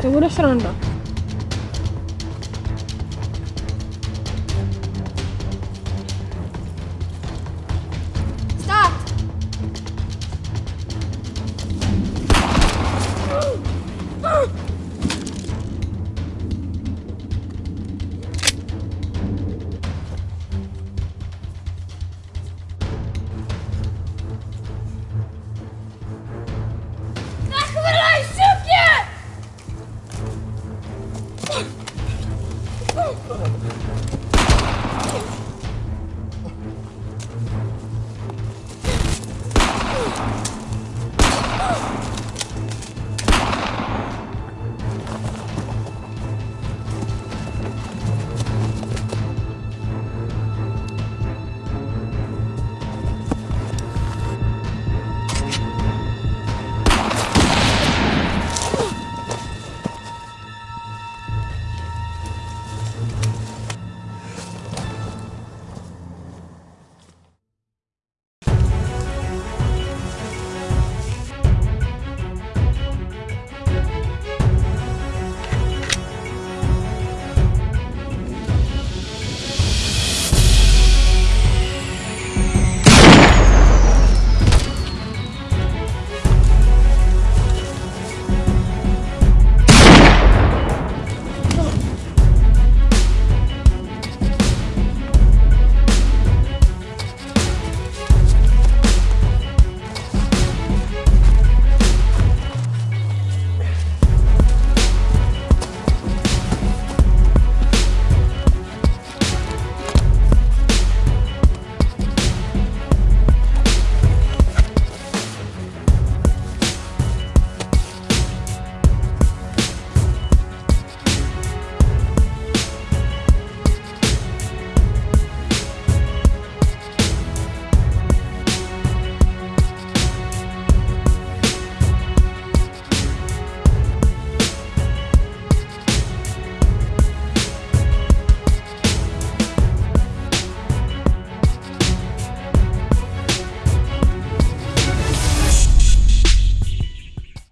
Seguro será un rock. Oh,